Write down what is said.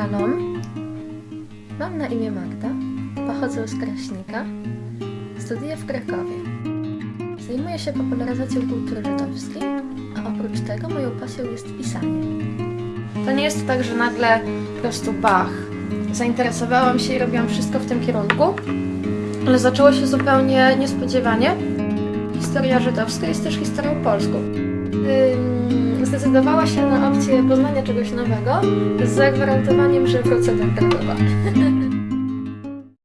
Szalom, mam na imię Magda, pochodzę z Kraśnika, studiuję w Krakowie. Zajmuję się popularyzacją kultury żydowskiej, a oprócz tego moją pasją jest pisanie. To nie jest tak, że nagle po prostu bach, zainteresowałam się i robiłam wszystko w tym kierunku, ale zaczęło się zupełnie niespodziewanie. Historia żydowska jest też historią polską. Zdecydowała się na opcję poznania czegoś nowego z zagwarantowaniem, że wrócę do Krakowa.